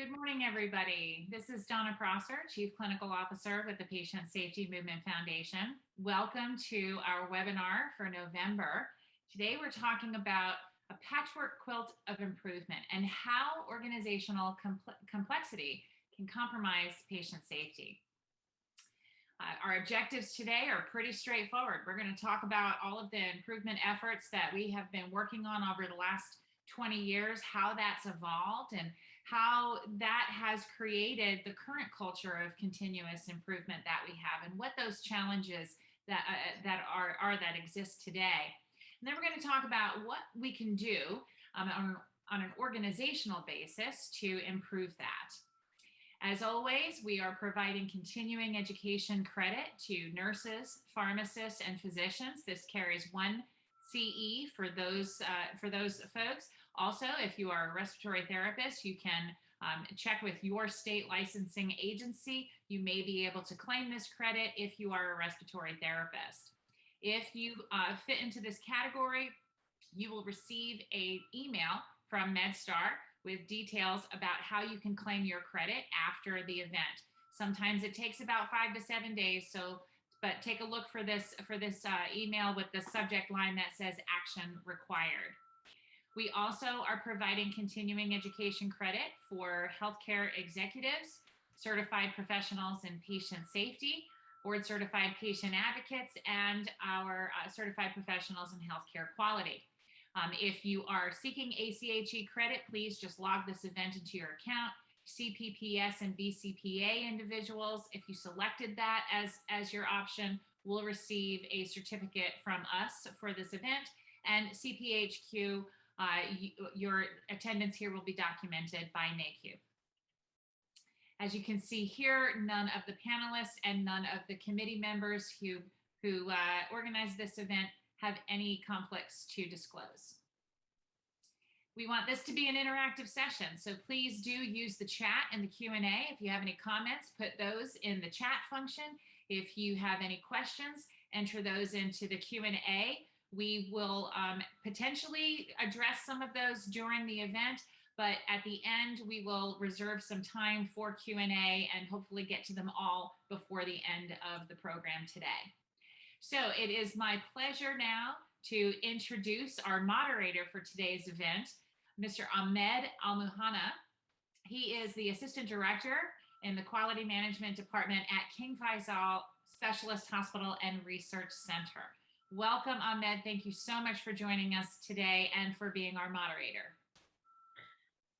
Good morning, everybody. This is Donna Prosser, Chief Clinical Officer with the Patient Safety Movement Foundation. Welcome to our webinar for November. Today, we're talking about a patchwork quilt of improvement and how organizational complexity can compromise patient safety. Uh, our objectives today are pretty straightforward. We're going to talk about all of the improvement efforts that we have been working on over the last 20 years, how that's evolved and how that has created the current culture of continuous improvement that we have and what those challenges that, uh, that are, are that exist today. And then we're going to talk about what we can do um, on, on an organizational basis to improve that. As always, we are providing continuing education credit to nurses, pharmacists, and physicians. This carries one CE for those, uh, for those folks. Also, if you are a respiratory therapist, you can um, check with your state licensing agency. You may be able to claim this credit if you are a respiratory therapist. If you uh, fit into this category, you will receive a email from MedStar with details about how you can claim your credit after the event. Sometimes it takes about five to seven days. So, but take a look for this for this uh, email with the subject line that says action required. We also are providing continuing education credit for healthcare executives, certified professionals in patient safety, board certified patient advocates, and our uh, certified professionals in healthcare quality. Um, if you are seeking ACHE credit, please just log this event into your account. CPPS and BCPA individuals, if you selected that as, as your option, will receive a certificate from us for this event. And CPHQ, uh, your attendance here will be documented by NAHQ. As you can see here, none of the panelists and none of the committee members who, who uh, organized this event have any conflicts to disclose. We want this to be an interactive session, so please do use the chat and the Q&A. If you have any comments, put those in the chat function. If you have any questions, enter those into the Q&A. We will um, potentially address some of those during the event, but at the end, we will reserve some time for Q&A and hopefully get to them all before the end of the program today. So it is my pleasure now to introduce our moderator for today's event, Mr. Ahmed Al-Muhanna. He is the Assistant Director in the Quality Management Department at King Faisal Specialist Hospital and Research Center. Welcome, Ahmed. Thank you so much for joining us today and for being our moderator.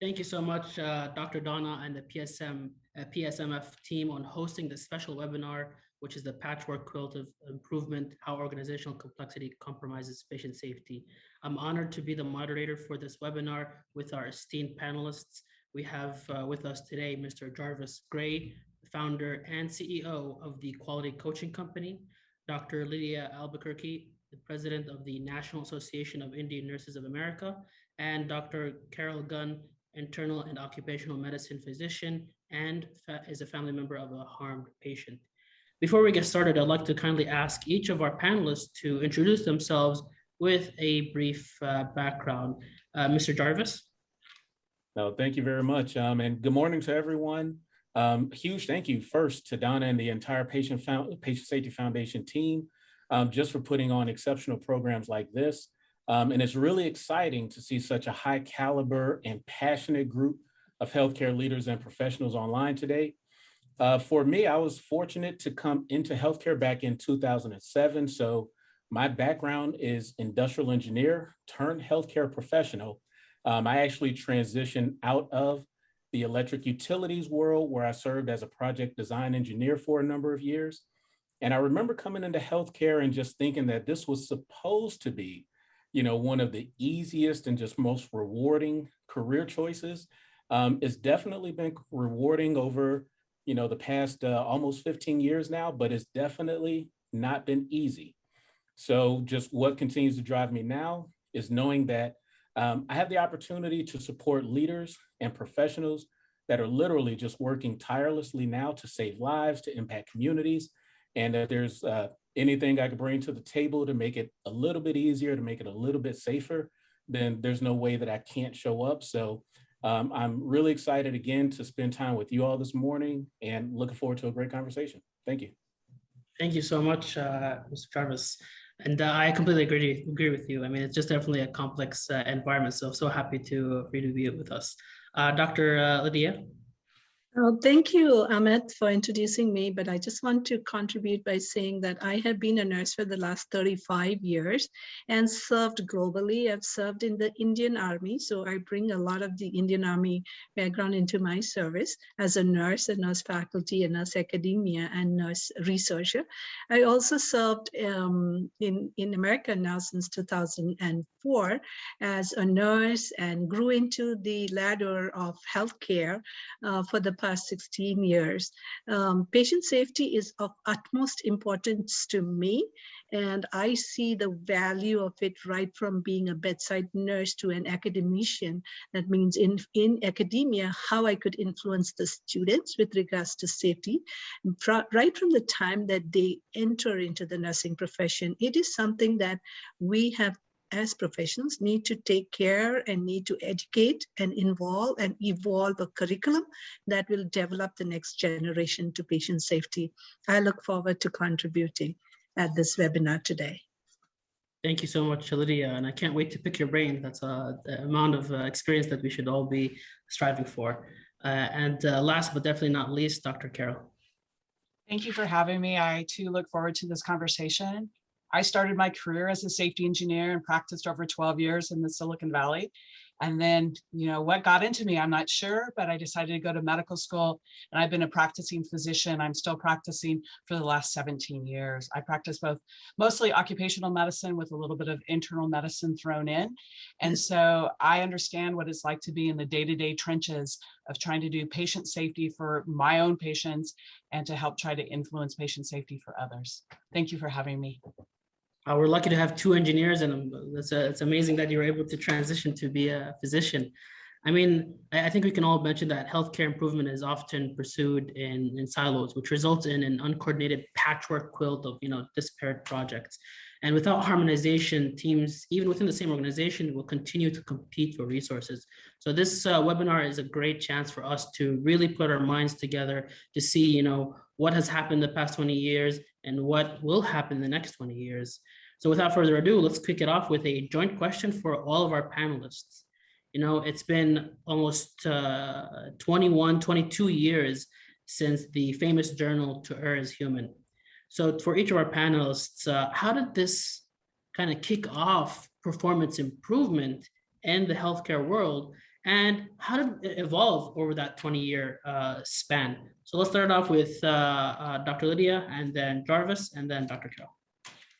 Thank you so much, uh, Dr. Donna and the PSM, uh, PSMF team on hosting this special webinar which is the patchwork quilt of improvement, how organizational complexity compromises patient safety. I'm honored to be the moderator for this webinar with our esteemed panelists. We have uh, with us today, Mr. Jarvis Gray, founder and CEO of the Quality Coaching Company, Dr. Lydia Albuquerque, the president of the National Association of Indian Nurses of America, and Dr. Carol Gunn, internal and occupational medicine physician, and is a family member of a harmed patient. Before we get started, I'd like to kindly ask each of our panelists to introduce themselves with a brief uh, background. Uh, Mr. Jarvis? No, thank you very much. Um, and good morning to everyone. Um, huge thank you first to Donna and the entire Patient, Found Patient Safety Foundation team um, just for putting on exceptional programs like this. Um, and it's really exciting to see such a high caliber and passionate group of healthcare leaders and professionals online today. Uh, for me, I was fortunate to come into healthcare back in 2007. So my background is industrial engineer turned healthcare professional. Um, I actually transitioned out of the electric utilities world where I served as a project design engineer for a number of years. And I remember coming into healthcare and just thinking that this was supposed to be, you know, one of the easiest and just most rewarding career choices. Um, it's definitely been rewarding over you know, the past uh, almost 15 years now, but it's definitely not been easy. So just what continues to drive me now is knowing that um, I have the opportunity to support leaders and professionals that are literally just working tirelessly now to save lives, to impact communities. And if there's uh, anything I could bring to the table to make it a little bit easier, to make it a little bit safer, then there's no way that I can't show up. So Um, I'm really excited again to spend time with you all this morning and looking forward to a great conversation. Thank you. Thank you so much, uh, Mr. Jarvis. And uh, I completely agree agree with you. I mean, it's just definitely a complex uh, environment. So so happy to for be with us. Uh, Dr. Uh, Lydia. Oh, thank you, Amit, for introducing me. But I just want to contribute by saying that I have been a nurse for the last 35 years and served globally. I've served in the Indian Army, so I bring a lot of the Indian Army background into my service as a nurse, a nurse faculty, a nurse academia, and nurse researcher. I also served um, in, in America now since 2004 as a nurse and grew into the ladder of healthcare uh, for the past 16 years. Um, patient safety is of utmost importance to me, and I see the value of it right from being a bedside nurse to an academician. That means in, in academia, how I could influence the students with regards to safety, right from the time that they enter into the nursing profession. It is something that we have as professionals need to take care and need to educate and involve and evolve a curriculum that will develop the next generation to patient safety. I look forward to contributing at this webinar today. Thank you so much, Lydia, and I can't wait to pick your brain. That's uh, the amount of uh, experience that we should all be striving for. Uh, and uh, last but definitely not least, Dr. Carol. Thank you for having me. I too look forward to this conversation. I started my career as a safety engineer and practiced over 12 years in the Silicon Valley. And then, you know, what got into me, I'm not sure, but I decided to go to medical school and I've been a practicing physician. I'm still practicing for the last 17 years. I practice both mostly occupational medicine with a little bit of internal medicine thrown in. And so I understand what it's like to be in the day-to-day -day trenches of trying to do patient safety for my own patients and to help try to influence patient safety for others. Thank you for having me. Uh, we're lucky to have two engineers and um, it's, uh, it's amazing that you're able to transition to be a physician. I mean, I, I think we can all mention that healthcare improvement is often pursued in, in silos, which results in an uncoordinated patchwork quilt of, you know, disparate projects. And without harmonization, teams, even within the same organization, will continue to compete for resources. So this uh, webinar is a great chance for us to really put our minds together to see, you know, what has happened the past 20 years and what will happen the next 20 years. So without further ado, let's kick it off with a joint question for all of our panelists. You know, it's been almost uh, 21, 22 years since the famous journal To Err is Human. So for each of our panelists, uh, how did this kind of kick off performance improvement in the healthcare world? And how did it evolve over that 20 year uh, span? So let's start off with uh, uh Dr. Lydia and then Jarvis and then Dr. Carol.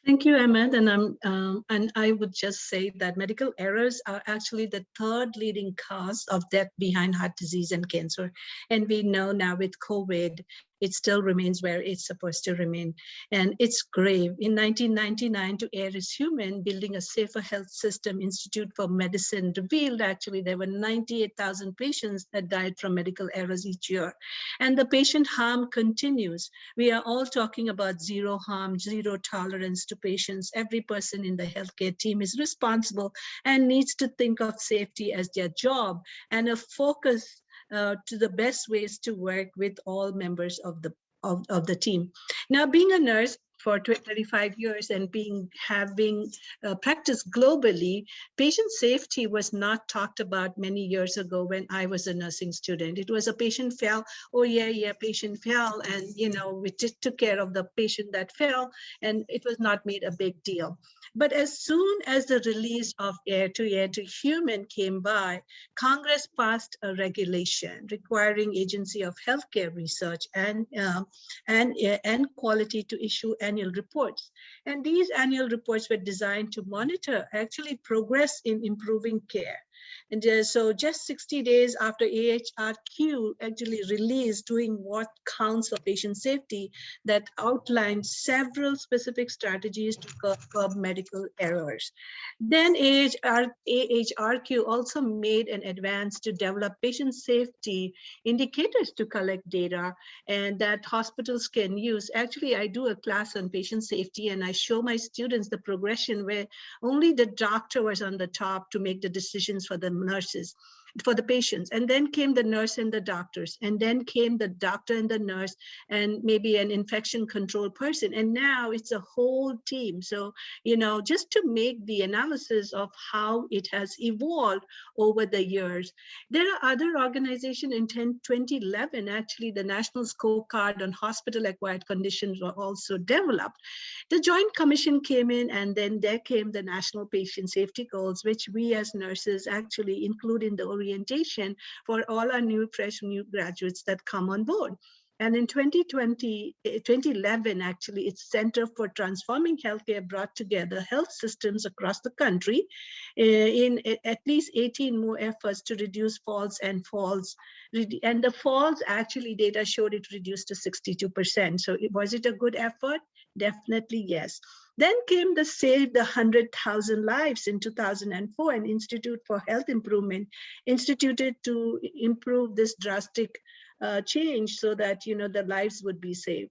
Thank you, Ahmed. And, I'm, um, and I would just say that medical errors are actually the third leading cause of death behind heart disease and cancer. And we know now with COVID, it still remains where it's supposed to remain. And it's grave. In 1999, To Err is Human, Building a Safer Health System Institute for Medicine revealed actually there were 98,000 patients that died from medical errors each year. And the patient harm continues. We are all talking about zero harm, zero tolerance to patients. Every person in the healthcare team is responsible and needs to think of safety as their job and a focus uh, to the best ways to work with all members of the of, of the team. Now, being a nurse, for 35 years and being having uh, practiced globally, patient safety was not talked about many years ago when I was a nursing student. It was a patient fell, oh yeah, yeah, patient fell, and you know we just took care of the patient that fell, and it was not made a big deal. But as soon as the release of Err to Err to Human came by, Congress passed a regulation requiring Agency of Healthcare Research and, uh, and, uh, and Quality to issue annual reports. And these annual reports were designed to monitor actually progress in improving care. And uh, so just 60 days after AHRQ actually released doing what counts for patient safety that outlined several specific strategies to curb, curb medical errors. Then AHR, AHRQ also made an advance to develop patient safety indicators to collect data and that hospitals can use. Actually, I do a class on patient safety and I show my students the progression where only the doctor was on the top to make the decisions for the nurses. For the patients. And then came the nurse and the doctors, and then came the doctor and the nurse, and maybe an infection control person. And now it's a whole team. So, you know, just to make the analysis of how it has evolved over the years. There are other organizations in 10, 2011, actually, the National Scorecard on Hospital Acquired Conditions were also developed. The Joint Commission came in, and then there came the National Patient Safety Goals, which we as nurses actually include in the orientation for all our new, fresh, new graduates that come on board. And in 2020, eh, 2011, actually, its Center for Transforming Healthcare brought together health systems across the country eh, in at least 18 more efforts to reduce falls and falls. And the falls actually data showed it reduced to 62%. So was it a good effort? Definitely yes. Then came the Save the 100,000 Lives in 2004, an Institute for Health Improvement instituted to improve this drastic uh, change so that you know the lives would be saved.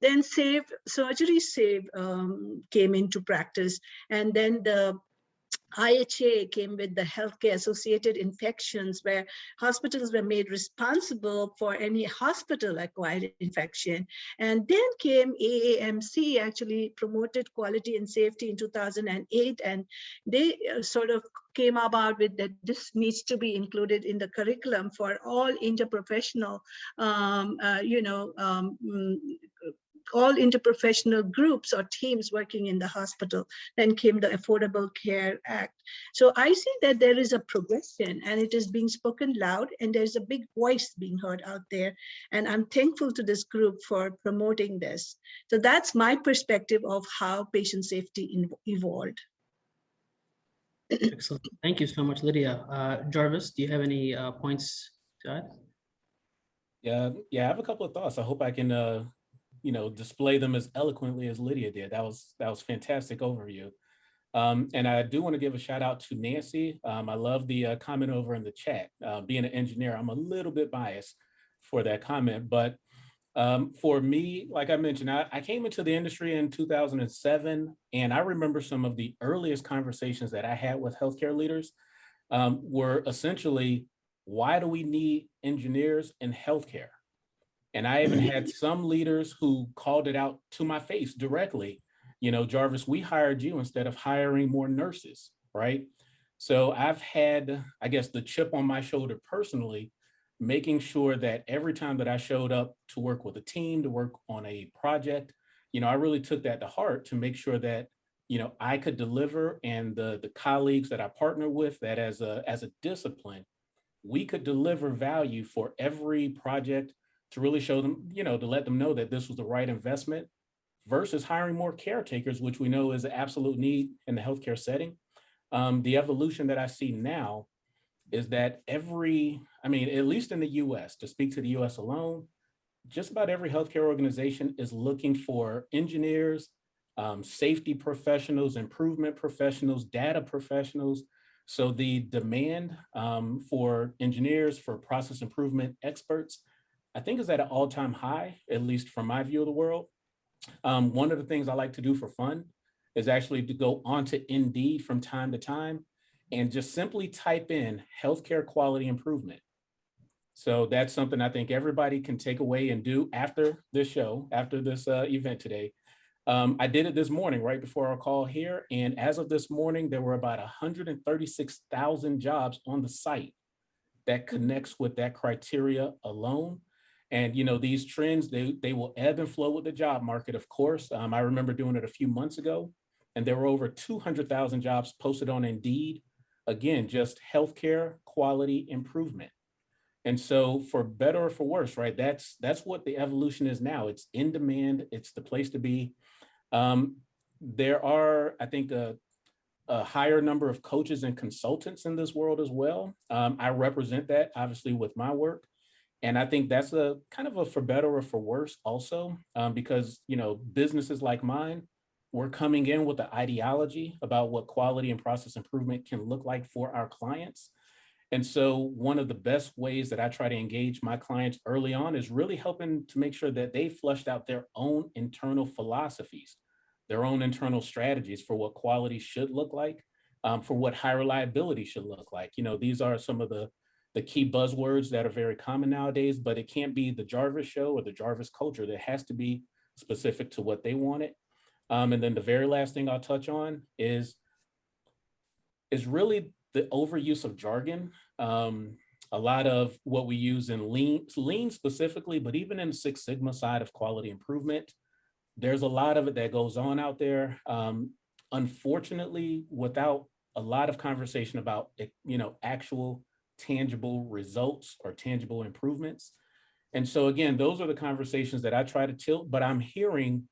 Then Save Surgery Save um, came into practice, and then the IHA came with the healthcare associated infections where hospitals were made responsible for any hospital acquired infection. And then came AAMC actually promoted quality and safety in 2008 and they uh, sort of came about with that this needs to be included in the curriculum for all interprofessional, um, uh, you know, um, mm, all interprofessional groups or teams working in the hospital. Then came the Affordable Care Act. So I see that there is a progression and it is being spoken loud and there's a big voice being heard out there. And I'm thankful to this group for promoting this. So that's my perspective of how patient safety evolved. Excellent. Thank you so much, Lydia. Uh, Jarvis, do you have any uh, points to add? Yeah, yeah, I have a couple of thoughts. I hope I can, uh, you know, display them as eloquently as Lydia did. That was that was fantastic overview. Um, and I do want to give a shout out to Nancy. Um, I love the uh, comment over in the chat. Uh, being an engineer, I'm a little bit biased for that comment, but um, for me, like I mentioned, I, I came into the industry in 2007, and I remember some of the earliest conversations that I had with healthcare leaders um, were essentially, why do we need engineers in healthcare? And I even had some leaders who called it out to my face directly. You know, Jarvis, we hired you instead of hiring more nurses, right? So I've had, I guess, the chip on my shoulder personally, making sure that every time that I showed up to work with a team, to work on a project, you know, I really took that to heart to make sure that, you know, I could deliver and the, the colleagues that I partner with that as a, as a discipline, we could deliver value for every project to really show them, you know, to let them know that this was the right investment versus hiring more caretakers, which we know is an absolute need in the healthcare setting. Um, the evolution that I see now is that every, I mean, at least in the US, to speak to the US alone, just about every healthcare organization is looking for engineers, um, safety professionals, improvement professionals, data professionals. So the demand um, for engineers, for process improvement experts, I think is at an all-time high, at least from my view of the world. Um, one of the things I like to do for fun is actually to go onto Indeed from time to time and just simply type in healthcare quality improvement. So that's something I think everybody can take away and do after this show, after this uh, event today. Um, I did it this morning, right before our call here. And as of this morning, there were about 136,000 jobs on the site that connects with that criteria alone. And you know, these trends, they, they will ebb and flow with the job market, of course. Um, I remember doing it a few months ago, and there were over 200,000 jobs posted on Indeed. Again, just healthcare quality improvement. And so for better or for worse, right, that's, that's what the evolution is now. It's in demand, it's the place to be. Um, there are, I think, a, a higher number of coaches and consultants in this world as well. Um, I represent that obviously with my work. And I think that's a kind of a for better or for worse also, um, because, you know, businesses like mine, we're coming in with the ideology about what quality and process improvement can look like for our clients. And so one of the best ways that I try to engage my clients early on is really helping to make sure that they flushed out their own internal philosophies, their own internal strategies for what quality should look like, um, for what high reliability should look like. You know, these are some of the the key buzzwords that are very common nowadays, but it can't be the Jarvis show or the Jarvis culture. That has to be specific to what they wanted. Um, and then the very last thing I'll touch on is, is really the overuse of jargon. Um, a lot of what we use in lean, lean specifically, but even in Six Sigma side of quality improvement, there's a lot of it that goes on out there. Um, unfortunately, without a lot of conversation about, you know, actual tangible results or tangible improvements. And so again, those are the conversations that I try to tilt, but I'm hearing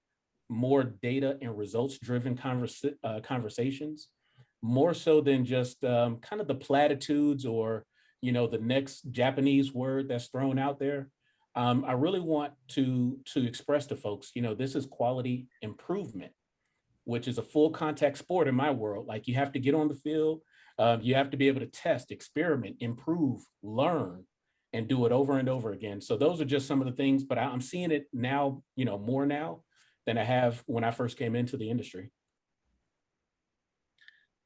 more data and results driven conversa uh, conversations, more so than just um, kind of the platitudes or, you know, the next Japanese word that's thrown out there. Um, I really want to, to express to folks, you know, this is quality improvement, which is a full contact sport in my world. Like you have to get on the field, um, you have to be able to test, experiment, improve, learn, and do it over and over again. So those are just some of the things, but I- I'm seeing it now, you know, more now than I have when I first came into the industry.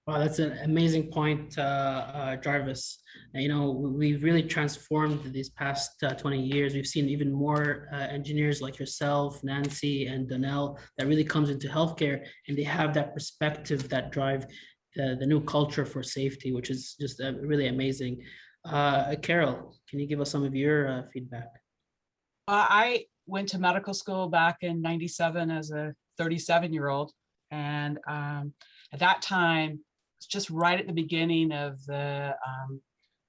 Wow, that's an amazing point, uh, uh, Jarvis. You know, we- we've really transformed these past uh, 20 years. We've seen even more uh, engineers like yourself, Nancy, and Donnell that really comes into healthcare, and they have that perspective that drive the, the new culture for safety, which is just uh, really amazing. Uh, Carol, can you give us some of your uh, feedback? Uh, I went to medical school back in ninety-seven as a thirty-seven-year-old. And um, at that time, it's just right at the beginning of the um,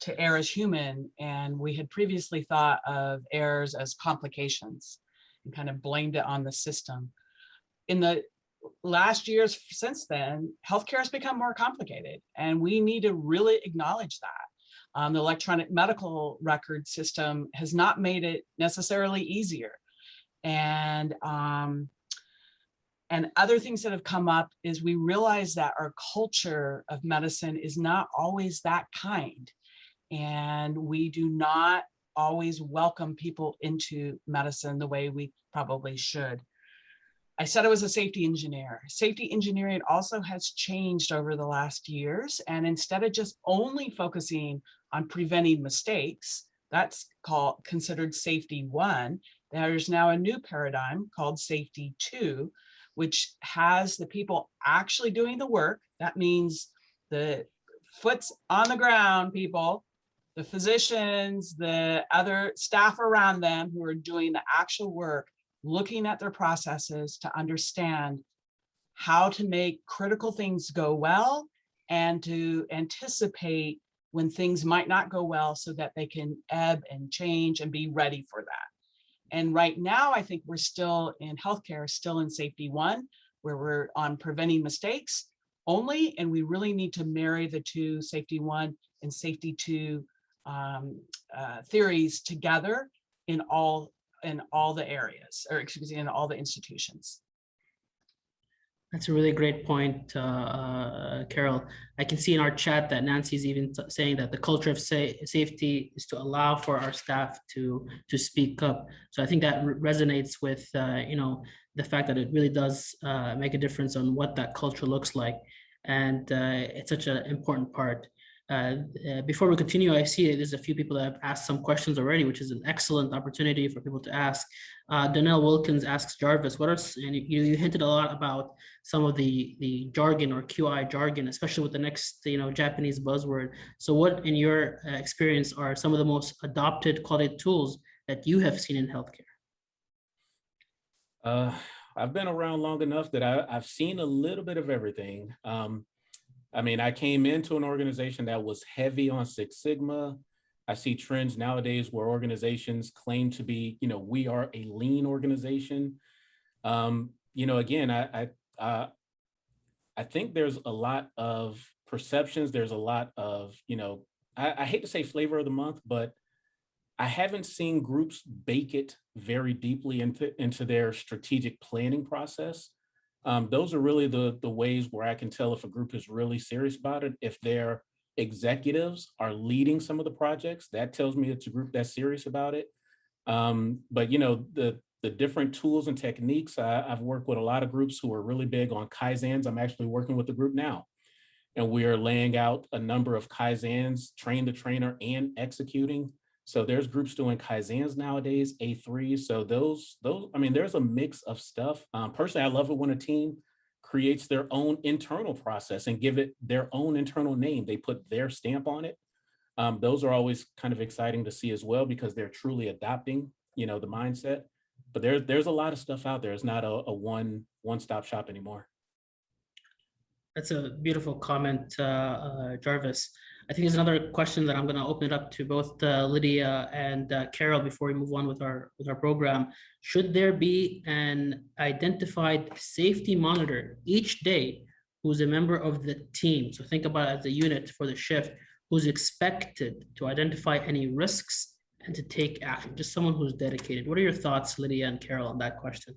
to err as human. And we had previously thought of errors as complications and kind of blamed it on the system. In the last years since then, healthcare has become more complicated and we need to really acknowledge that. Um, the electronic medical record system has not made it necessarily easier. And um, and other things that have come up is we realize that our culture of medicine is not always that kind. And we do not always welcome people into medicine the way we probably should. I said I was a safety engineer. Safety engineering also has changed over the last years. And instead of just only focusing on preventing mistakes, that's called considered safety one. There's now a new paradigm called safety two, which has the people actually doing the work. That means the foot's on the ground people, the physicians, the other staff around them who are doing the actual work, looking at their processes to understand how to make critical things go well and to anticipate when things might not go well so that they can ebb and change and be ready for that. And right now, I think we're still in healthcare, still in safety one, where we're on preventing mistakes only, and we really need to marry the two safety one and safety two um, uh, theories together in all in all the areas, or excuse me, in all the institutions. That's a really great point, uh, uh, Carol. I can see in our chat that Nancy's even saying that the culture of sa- safety is to allow for our staff to to speak up. So I think that re- resonates with uh, you know the fact that it really does uh, make a difference on what that culture looks like, and uh, it's such an important part. Uh, uh, before we continue, I see there's a few people that have asked some questions already, which is an excellent opportunity for people to ask. Uh, Donnell Wilkins asks Jarvis, what are, and you, you hinted a lot about some of the, the jargon or QI jargon, especially with the next, you know, Japanese buzzword. So what, in your uh, experience, are some of the most adopted quality tools that you have seen in healthcare? Uh, I've been around long enough that I, I've seen a little bit of everything. Um, I mean, I came into an organization that was heavy on Six Sigma. I see trends nowadays where organizations claim to be, you know, we are a lean organization. Um, you know, again, I, I, I think there's a lot of perceptions. There's a lot of, you know, I, I hate to say flavor of the month, but I haven't seen groups bake it very deeply into, into their strategic planning process. Um, those are really the, the ways where I can tell if a group is really serious about it. If their executives are leading some of the projects, that tells me it's a group that's serious about it. Um, but you know, the, the different tools and techniques, I, I've worked with a lot of groups who are really big on Kaizens. I'm actually working with a group now. and we are laying out a number of Kaizens, train the trainer and executing. So there's groups doing Kaizens nowadays, A3. So those, those, I mean, there's a mix of stuff. Um, personally, I love it when a team creates their own internal process and give it their own internal name. They put their stamp on it. Um, those are always kind of exciting to see as well because they're truly adopting, you know, the mindset. But there's there's a lot of stuff out there. It's not a, a one one-stop shop anymore. That's a beautiful comment, uh, uh, Jarvis. I think there's another question that I'm going to open it up to both uh, Lydia and uh, Carol before we move on with our with our program. Should there be an identified safety monitor each day who's a member of the team? So think about as a unit for the shift who's expected to identify any risks and to take action, just someone who's dedicated. What are your thoughts, Lydia and Carol, on that question?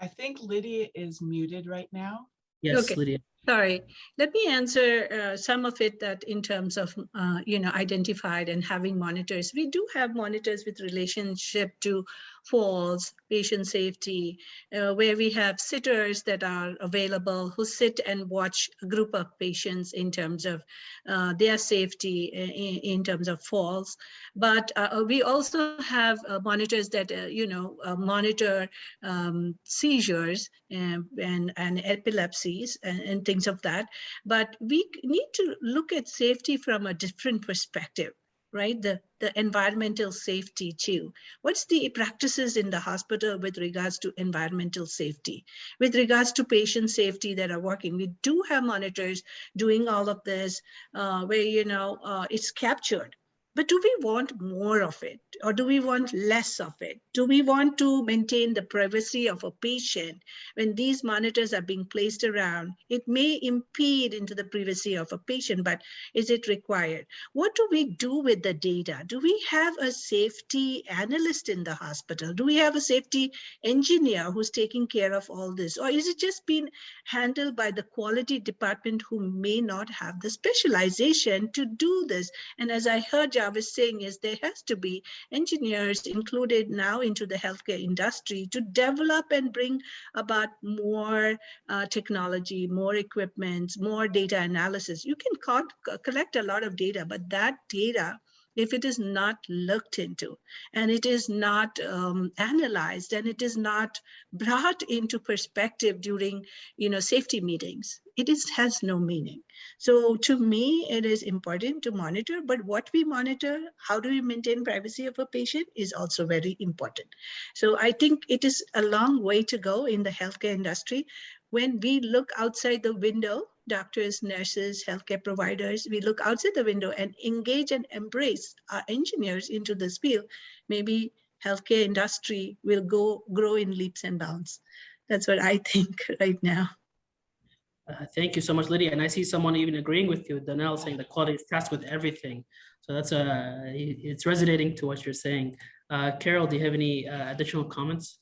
I think Lydia is muted right now. Yes, Okay. Lydia. Sorry, let me answer uh, some of it that in terms of, uh, you know, identified and having monitors. We do have monitors with relationship to falls, patient safety, uh, where we have sitters that are available who sit and watch a group of patients in terms of uh, their safety i- i- in, terms of falls. But uh, we also have uh, monitors that, uh, you know, uh, monitor um, seizures and, and, and epilepsies and, and things of that. But we need to look at safety from a different perspective, right? The, the environmental safety too. What's the practices in the hospital with regards to environmental safety? With regards to patient safety that are working, we do have monitors doing all of this uh, where, you know, uh, it's captured. But do we want more of it or do we want less of it? Do we want to maintain the privacy of a patient when these monitors are being placed around? It may impede into the privacy of a patient, but is it required? What do we do with the data? Do we have a safety analyst in the hospital? Do we have a safety engineer who's taking care of all this? Or is it just being handled by the quality department who may not have the specialization to do this? And as I heard Jarvis saying is there has to be engineers included now into the healthcare industry to develop and bring about more uh, technology, more equipment, more data analysis. You can co- co- collect a lot of data, but that data, if it is not looked into and it is not um, analyzed and it is not brought into perspective during, you know, safety meetings, it is has no meaning. So to me, it is important to monitor, but what we monitor, how do we maintain privacy of a patient is also very important. So I think it is a long way to go in the healthcare industry. When we look outside the window, doctors, nurses, healthcare providers, we look outside the window and engage and embrace our engineers into this field, maybe healthcare industry will go grow in leaps and bounds. That's what I think right now. Uh, Thank you so much, Lydia. And I see someone even agreeing with you, Danelle, saying the quality is tasked with everything. So that's uh, it's resonating to what you're saying. Uh, Carol, do you have any uh, additional comments?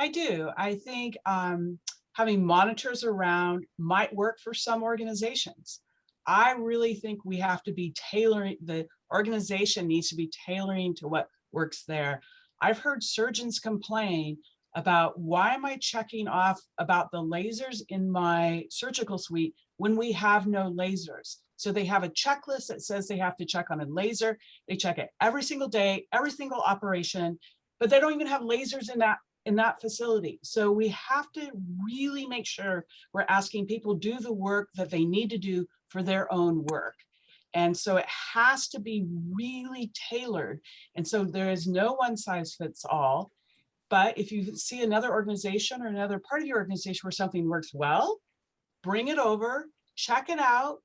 I do. I think um, having monitors around might work for some organizations. I really think we have to be tailoring, the organization needs to be tailoring to what works there. I've heard surgeons complain about why am I checking off about the lasers in my surgical suite when we have no lasers? So they have a checklist that says they have to check on a laser. They check it every single day, every single operation, but they don't even have lasers in that in that facility. So we have to really make sure we're asking people do the work that they need to do for their own work. And so it has to be really tailored. And so there is no one size fits all. But if you see another organization or another part of your organization where something works well, bring it over, check it out,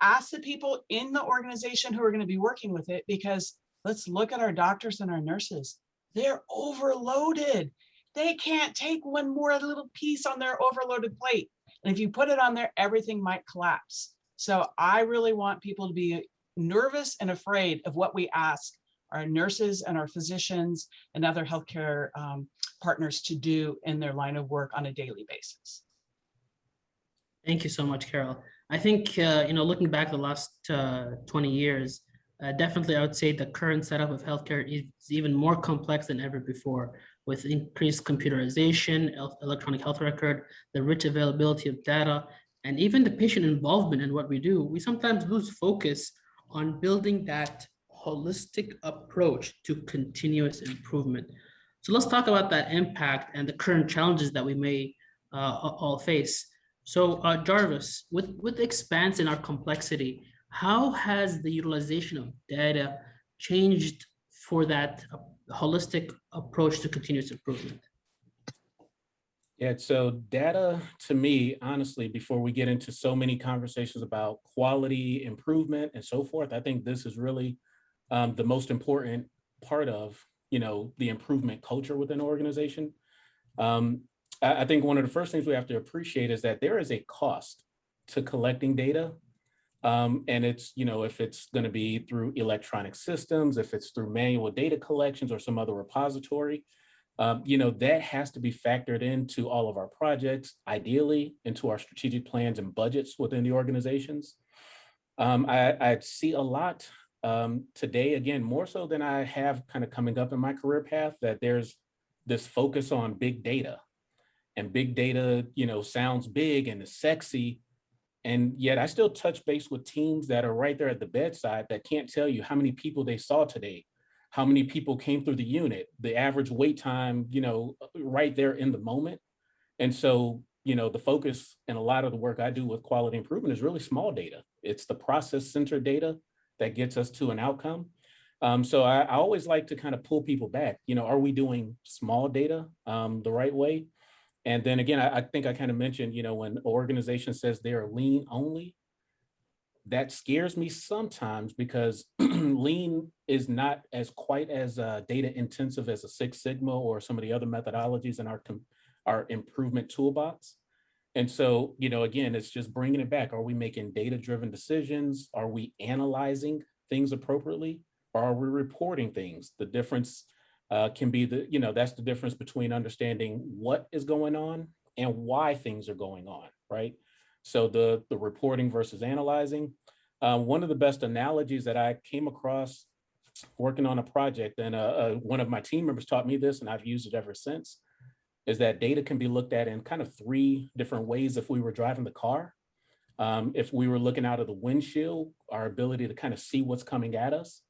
ask the people in the organization who are going to be working with it because let's look at our doctors and our nurses. They're overloaded. They can't take one more little piece on their overloaded plate. And if you put it on there, everything might collapse. So I really want people to be nervous and afraid of what we ask our nurses and our physicians and other healthcare um, partners to do in their line of work on a daily basis. Thank you so much, Carol. I think, uh, you know, looking back the last uh, 20 years, uh, definitely I would say the current setup of healthcare is even more complex than ever before. With increased computerization, electronic health record, the rich availability of data, and even the patient involvement in what we do, we sometimes lose focus on building that holistic approach to continuous improvement. So let's talk about that impact and the current challenges that we may uh, all face. So uh, Jarvis, with, with the expanse in our complexity, how has the utilization of data changed for that holistic approach to continuous improvement? Yeah, so data to me, honestly, before we get into so many conversations about quality improvement and so forth, I think this is really um, the most important part of, you know, the improvement culture within an organization. Um, I, I think one of the first things we have to appreciate is that there is a cost to collecting data. Um, and it's, you know, if it's going to be through electronic systems, if it's through manual data collections or some other repository, um, you know, that has to be factored into all of our projects, ideally into our strategic plans and budgets within the organizations. Um, I, I see a lot um, today, again, more so than I have kind of coming up in my career path, that there's this focus on big data. And big data, you know, sounds big and is sexy. And yet I still touch base with teams that are right there at the bedside that can't tell you how many people they saw today, how many people came through the unit, the average wait time, you know, right there in the moment. And so, you know, the focus and a lot of the work I do with quality improvement is really small data. It's the process centered data that gets us to an outcome. Um, so I, I always like to kind of pull people back, you know, are we doing small data um, the right way? And then again, I, I think I kind of mentioned, you know, when an organization says they're lean only, that scares me sometimes because lean is not as quite as uh, data intensive as a Six Sigma or some of the other methodologies in our our improvement toolbox. And so, you know, again, it's just bringing it back. Are we making data driven decisions? Are we analyzing things appropriately? Or are we reporting things? The difference uh, can be the, you know, that's the difference between understanding what is going on and why things are going on, right? So the, the reporting versus analyzing. Uh, one of the best analogies that I came across working on a project, and uh, uh, one of my team members taught me this, and I've used it ever since, is that data can be looked at in kind of three different ways if we were driving the car. Um, if we were looking out of the windshield, our ability to kind of see what's coming at us.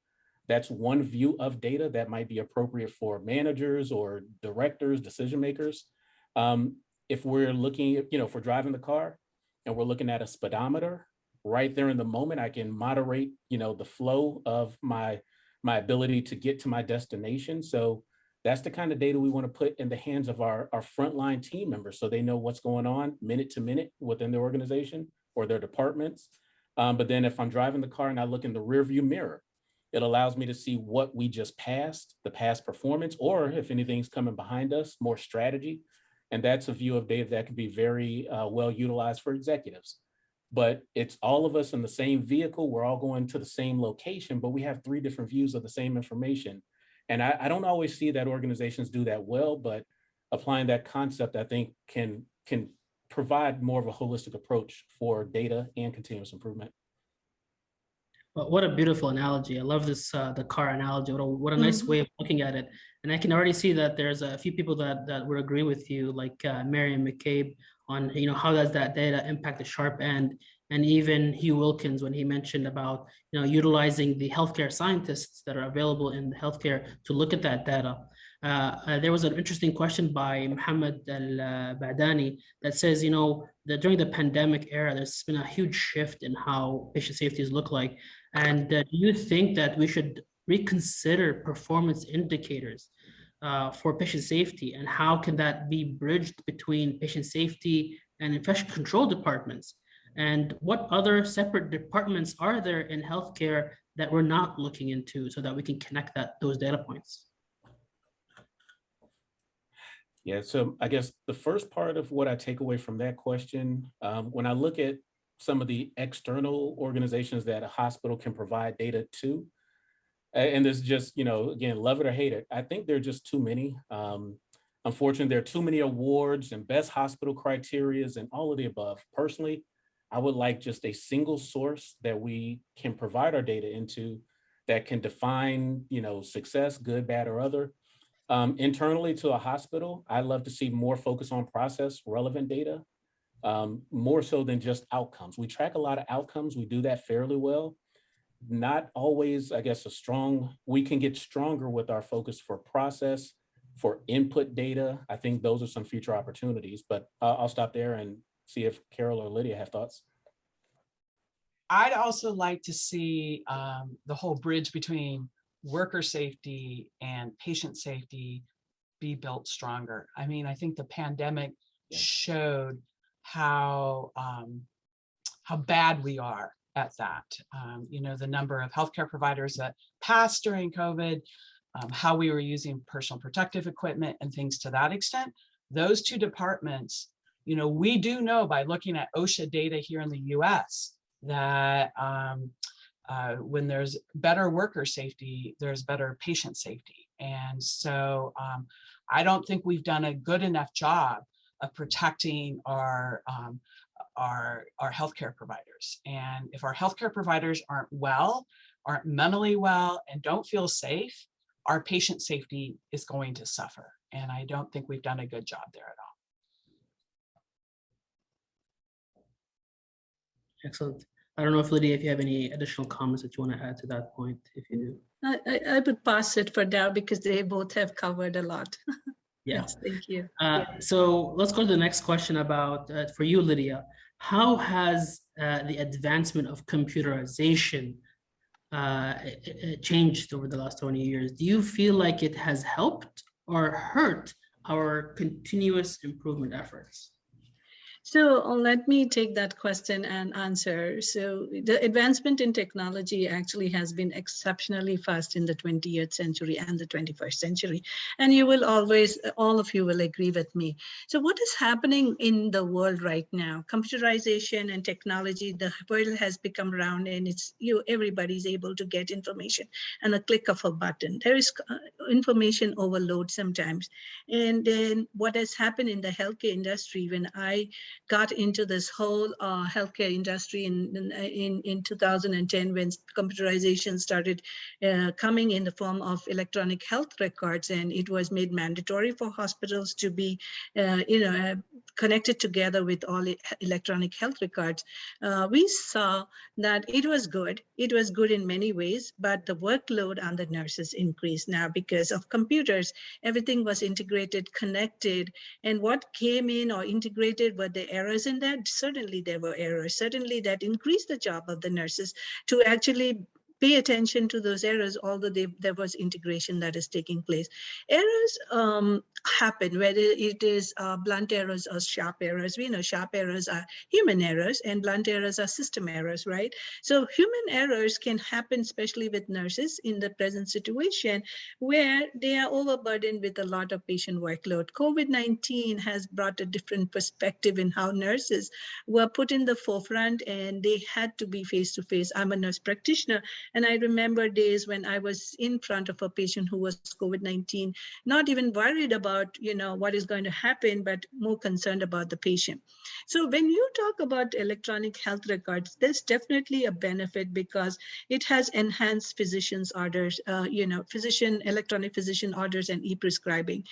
That's one view of data that might be appropriate for managers or directors, decision makers. Um, if we're looking, you know, we're driving the car and we're looking at a speedometer, right there in the moment, I can moderate, you know, the flow of my my ability to get to my destination. So that's the kind of data we want to put in the hands of our, our frontline team members so they know what's going on minute to minute within their organization or their departments. Um, but then if I'm driving the car and I look in the rear view mirror, it allows me to see what we just passed, the past performance, or if anything's coming behind us, more strategy. And that's a view of data that can be very uh, well utilized for executives. But it's all of us in the same vehicle. We're all going to the same location, but we have three different views of the same information. And I, I don't always see that organizations do that well, but applying that concept, I think can can provide more of a holistic approach for data and continuous improvement. But what a beautiful analogy. I love this, uh, the car analogy. What a, what a nice Mhm. way of looking at it. And I can already see that there's a few people that, that would agree with you, like uh, Marion McCabe on, you know, how does that data impact the sharp end? And even Hugh Wilkins, when he mentioned about, you know, utilizing the healthcare scientists that are available in the healthcare to look at that data. Uh, uh, there was an interesting question by Mohammed Al-Badani that says, you know, that during the pandemic era, there's been a huge shift in how patient safeties look like. And uh, do you think that we should reconsider performance indicators uh, for patient safety? And how can that be bridged between patient safety and infection control departments? And what other separate departments are there in healthcare that we're not looking into so that we can connect that those data points? Yeah, so I guess the first part of what I take away from that question, um, when I look at some of the external organizations that a hospital can provide data to, and this is just, you know, again, love it or hate it, I think there are just too many. Um, unfortunately, there are too many awards and best hospital criterias and all of the above. Personally, I would like just a single source that we can provide our data into that can define, you know, success, good, bad, or other, Um, internally to a hospital, I'd love to see more focus on process relevant data, um, more so than just outcomes. We track a lot of outcomes. We do that fairly well. Not always, I guess, a strong, we can get stronger with our focus for process, for input data. I think those are some future opportunities, but uh, I'll stop there and see if Carol or Lydia have thoughts. I'd also like to see um, the whole bridge between worker safety and patient safety be built stronger. I mean, I think the pandemic Yeah. showed how um, how bad we are at that. Um, you know, the number of healthcare providers that passed during COVID, um, how we were using personal protective equipment and things to that extent. Those two departments, you know, we do know by looking at OSHA data here in the US that um, uh, when there's better worker safety, there's better patient safety. And so um, I don't think we've done a good enough job of protecting our um, our our healthcare providers. And if our healthcare providers aren't well, aren't mentally well, and don't feel safe, our patient safety is going to suffer. And I don't think we've done a good job there at all. Excellent. I don't know if Lydia, if you have any additional comments that you want to add to that point, if you do. I, I, I would pass it for now because they both have covered a lot. Yeah. Yes, Thank you. Uh, so let's go to the next question about, uh, for you, Lydia. How has uh, the advancement of computerization uh, i- i- changed over the last 20 years? Do you feel like it has helped or hurt our continuous improvement efforts? So uh, let me take that question and answer. So the advancement in technology actually has been exceptionally fast in the 20th century and the 21st century. And you will always, all of you will agree with me. So what is happening in the world right now? Computerization and technology, the world has become round and it's you, everybody's able to get information and a click of a button. There is uh, information overload sometimes. And then what has happened in the healthcare industry when I got into this whole uh, healthcare industry in, in, in, in 2010 when computerization started uh, coming in the form of electronic health records and it was made mandatory for hospitals to be, uh, you know, uh, connected together with all electronic health records. Uh, we saw that it was good. It was good in many ways, but the workload on the nurses increased now because of computers. Everything was integrated, connected, and what came in or integrated were the errors in that? Certainly there were errors. Certainly that increased the job of the nurses to actually pay attention to those errors, although they, there was integration that is taking place. Errors um, happen, whether it is uh, blunt errors or sharp errors. We know sharp errors are human errors and blunt errors are system errors, right? So human errors can happen, especially with nurses in the present situation where they are overburdened with a lot of patient workload. COVID-19 has brought a different perspective in how nurses were put in the forefront and they had to be face-to-face. I'm a nurse practitioner and I remember days when I was in front of a patient who was COVID-19, not even worried about, you know, what is going to happen, but more concerned about the patient. So when you talk about electronic health records, there's definitely a benefit because it has enhanced physicians orders, uh, you know, physician, electronic physician orders and e-prescribing.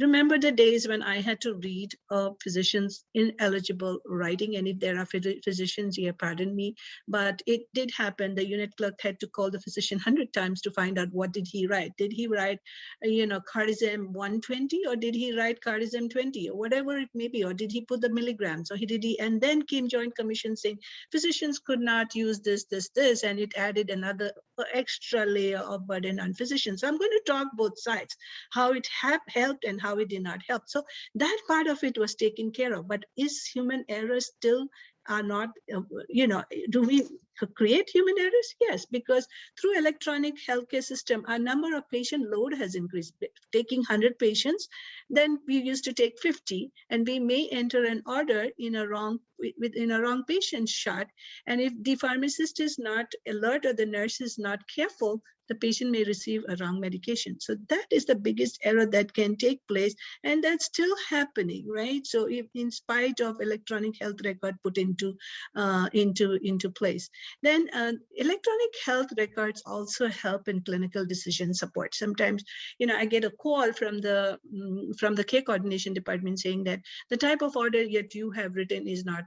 Remember the days when I had to read a physician's ineligible writing, and if there are physicians here, pardon me, but it did happen. The unit clerk had to call the physician 100 times to find out what did he write. Did he write, you know, cardizem 120 or did he write cardizem 20 or whatever it may be, or did he put the milligrams or he did he, and then came joint commission saying physicians could not use this, this, this, and it added another extra layer of burden on physicians. So I'm going to talk both sides, how it have helped and how it did not help. So that part of it was taken care of, but is human error still are not, uh, you know, do we create human errors? Yes, because through electronic healthcare system, our number of patient load has increased. Taking 100 patients, then we used to take 50, and we may enter an order in a wrong within a wrong patient shot. And if the pharmacist is not alert or the nurse is not careful, the patient may receive a wrong medication. So that is the biggest error that can take place. And that's still happening, right? So if in spite of electronic health record put into, uh, into, into place, then uh, electronic health records also help in clinical decision support. Sometimes, you know, I get a call from the, mm, from the care coordination department saying that the type of order that you have written is not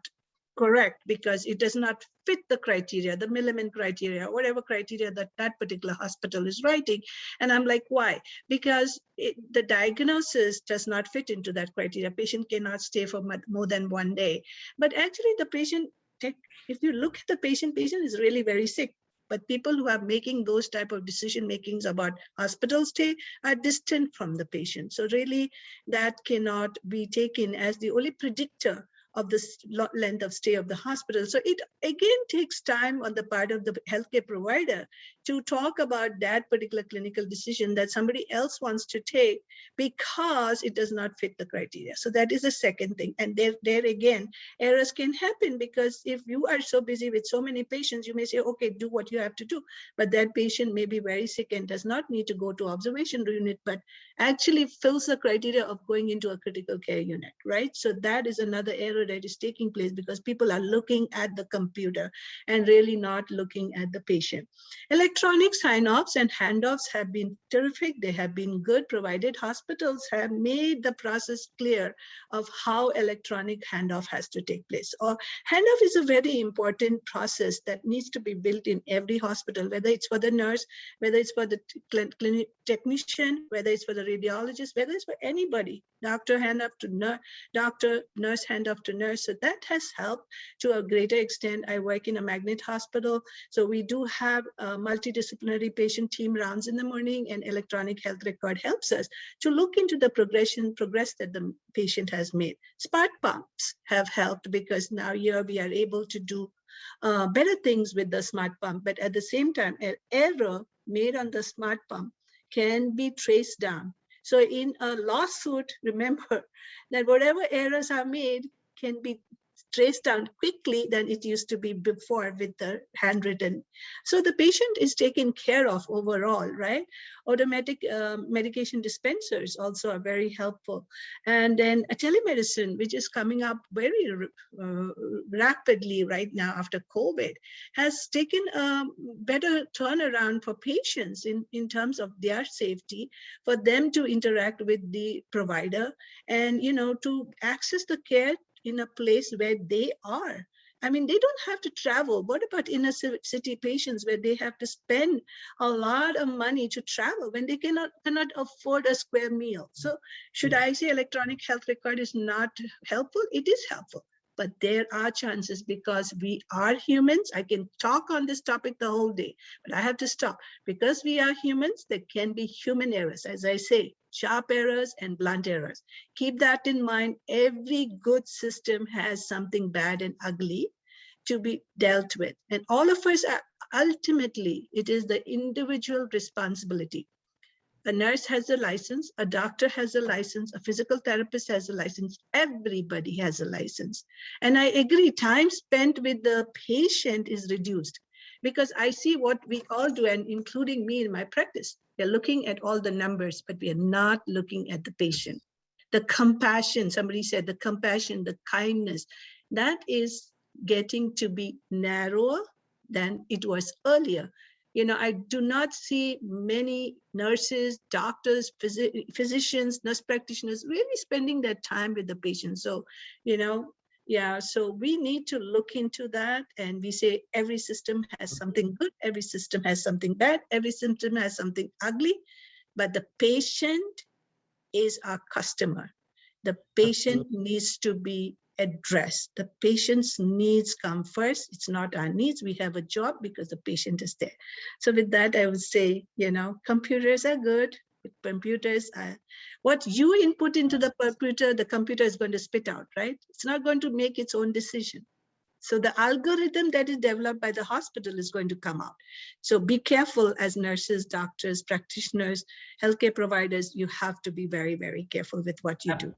correct because it does not fit the criteria, the Milliman criteria, whatever criteria that that particular hospital is writing. And I'm like, why? Because it, the diagnosis does not fit into that criteria. Patient cannot stay for more than one day. But actually the patient, if you look at the patient, patient is really very sick. But people who are making those type of decision makings about hospital stay are distant from the patient. So really that cannot be taken as the only predictor of the length of stay of the hospital. So it again takes time on the part of the healthcare provider to talk about that particular clinical decision that somebody else wants to take because it does not fit the criteria. So that is the second thing. And there, there again, errors can happen because if you are so busy with so many patients, you may say, okay, do what you have to do. But that patient may be very sick and does not need to go to observation unit, but actually fills the criteria of going into a critical care unit, right? So that is another error that is taking place because people are looking at the computer and really not looking at the patient. Electronic sign-offs and handoffs have been terrific. They have been good, provided hospitals have made the process clear of how electronic handoff has to take place. Or handoff is a very important process that needs to be built in every hospital, whether it's for the nurse, whether it's for the clinic technician, whether it's for the radiologist, whether it's for anybody, doctor hand up to nurse, doctor, nurse hand off to nurse. So that has helped to a greater extent. I work in a magnet hospital. So we do have a multidisciplinary patient team rounds in the morning and electronic health record helps us to look into the progression, progress that the patient has made. Smart pumps have helped because now here we are able to do uh, better things with the smart pump, but at the same time, an error made on the smart pump can be traced down. So in a lawsuit, remember that whatever errors are made can be traced down quickly than it used to be before with the handwritten. So the patient is taken care of overall, right? Automatic um, medication dispensers also are very helpful. And then telemedicine, which is coming up very uh, rapidly right now after COVID, has taken a better turnaround for patients in, in terms of their safety, for them to interact with the provider and, you know, to access the care in a place where they are. I mean, they don't have to travel. What about inner city patients where they have to spend a lot of money to travel when they cannot cannot afford a square meal? So should I say electronic health record is not helpful? It is helpful, but there are chances because we are humans. I can talk on this topic the whole day, but I have to stop because we are humans. There can be human errors, as I say, sharp errors and blunt errors. Keep that in mind. Every good system has something bad and ugly to be dealt with. And all of us are ultimately, it is the individual responsibility. A nurse has a license, a doctor has a license, a physical therapist has a license, everybody has a license. And I agree, time spent with the patient is reduced because I see what we all do, and including me in my practice. We're looking at all the numbers, but we are not looking at the patient. The compassion, somebody said, the compassion, the kindness, that is getting to be narrower than it was earlier. You know, I do not see many nurses, doctors, physi- physicians, nurse practitioners really spending their time with the patient. So, you know, yeah, so we need to look into that. And we say every system has something good, every system has something bad, every system has something ugly, but the patient is our customer. The patient needs to be addressed. The patient's needs come first. It's not our needs. We have a job because the patient is there. So with that, I would say, you know, computers are good. Computers are what you input into the computer, the computer is going to spit out, right? It's not going to make its own decision. So the algorithm that is developed by the hospital is going to come out. So be careful as nurses, doctors, practitioners, healthcare providers, you have to be very, very careful with what you do.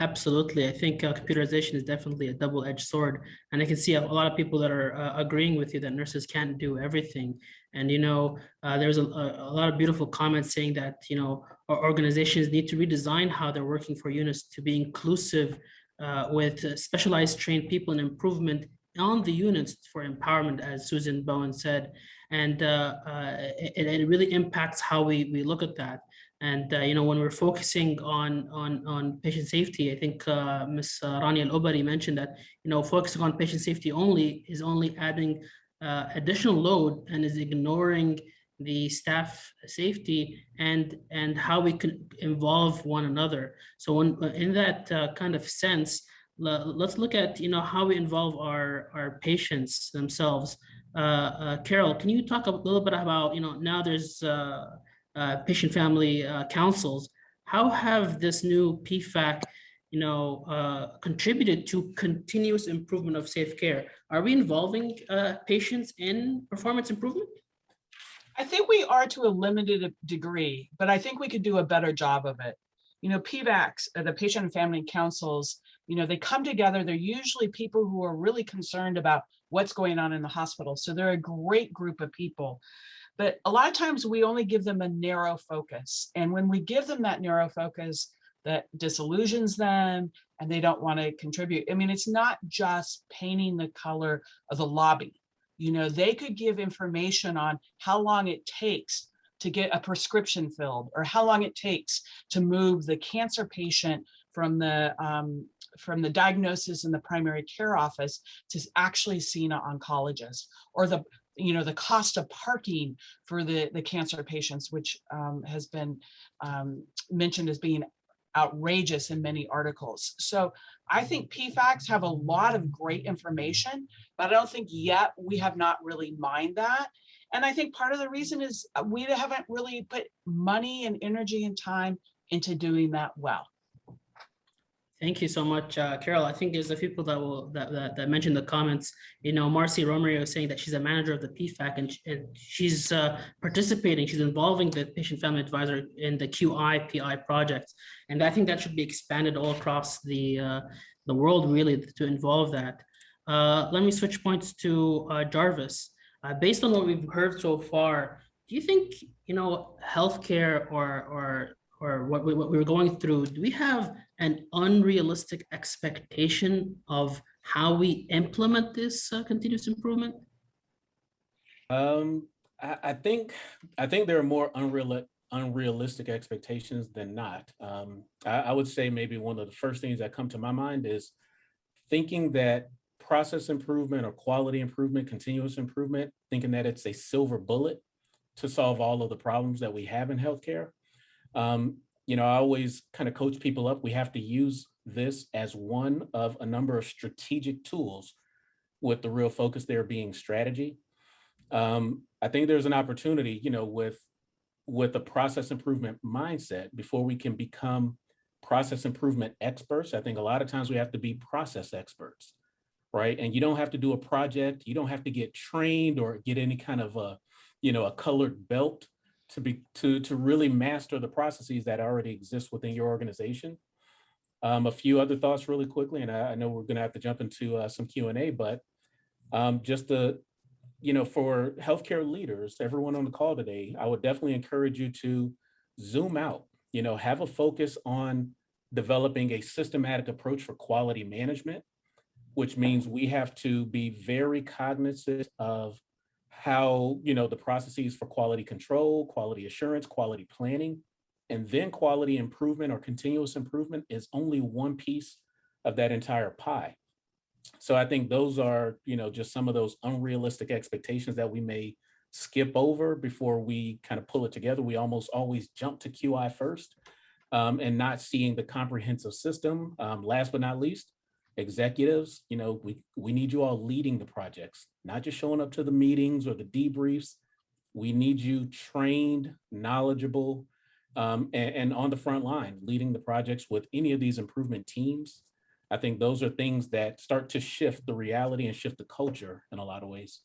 Absolutely. I think uh, computerization is definitely a double-edged sword. And I can see a, lot of people that are uh, agreeing with you that nurses can't do everything. And, you know, uh, there's a, a, lot of beautiful comments saying that, you know, organizations need to redesign how they're working for units to be inclusive uh, with specialized trained people and improvement on the units for empowerment, as Susan Bowen said. And uh, uh, it, it really impacts how we, we look at that. And uh, you know, when we're focusing on on on patient safety, I think uh, Ms. Rani Al Obari mentioned that you know focusing on patient safety only is only adding uh, additional load and is ignoring the staff safety and and how we can involve one another. So when in that uh, kind of sense, let's look at you know how we involve our our patients themselves. Uh, uh, Carol, can you talk a little bit about you know now there's uh, patient family uh, councils. How have this new PFAC, you know, uh, contributed to continuous improvement of safe care? Are we involving uh, patients in performance improvement? I think we are to a limited degree, but I think we could do a better job of it. You know, PFACs, uh, the patient and family councils, you know, they come together. They're usually people who are really concerned about what's going on in the hospital. So they're a great group of people. But a lot of times we only give them a narrow focus. And when we give them that narrow focus, that disillusions them and they don't want to contribute. I mean, it's not just painting the color of the lobby. You know, they could give information on how long it takes to get a prescription filled or how long it takes to move the cancer patient from the um, from the diagnosis in the primary care office to actually seeing an oncologist or the you know, the cost of parking for the, the cancer patients, which um, has been um, mentioned as being outrageous in many articles. So I think PFACs have a lot of great information, but I don't think yet we have not really mined that. And I think part of the reason is uh, we haven't really put money and energy and time into doing that well. Thank you so much, uh, Carol. I think there's a few people that will that, that, that mentioned the comments. You know, Marcy Romero is saying that she's a manager of the PFAC and, and she's uh, participating. She's involving the patient family advisor in the QI PI project, and I think that should be expanded all across the uh, the world really to involve that. Uh, let me switch points to uh, Jarvis. Uh, based on what we've heard so far, do you think you know healthcare or or or what, we, what we're going through, do we have an unrealistic expectation of how we implement this uh, continuous improvement? Um, I, I, think I think there are more unreal, unrealistic expectations than not. Um, I, I would say maybe one of the first things that come to my mind is thinking that process improvement or quality improvement, continuous improvement, thinking that it's a silver bullet to solve all of the problems that we have in healthcare. Um, you know, I always kind of coach people up. We have to use this as one of a number of strategic tools with the real focus there being strategy. Um, I think there's an opportunity, you know, with with a process improvement mindset before we can become process improvement experts. I think a lot of times we have to be process experts, right? And you don't have to do a project. You don't have to get trained or get any kind of a, you know, a colored belt to be to to really master the processes that already exist within your organization. Um, a few other thoughts really quickly, and I, I know we're going to have to jump into uh, some Q and A, but um, just the you know for healthcare leaders, everyone on the call today, I would definitely encourage you to zoom out. You know, have a focus on developing a systematic approach for quality management, which means we have to be very cognizant of how, you know, the processes for quality control, quality assurance, quality planning, and then quality improvement or continuous improvement is only one piece of that entire pie. So I think those are, you know, just some of those unrealistic expectations that we may skip over before we kind of pull it together. We almost always jump to QI first um, and not seeing the comprehensive system. Um, last but not least, executives, you know, we, we need you all leading the projects, not just showing up to the meetings or the debriefs. We need you trained, knowledgeable, um, and, and on the front line, leading the projects with any of these improvement teams. I think those are things that start to shift the reality and shift the culture in a lot of ways.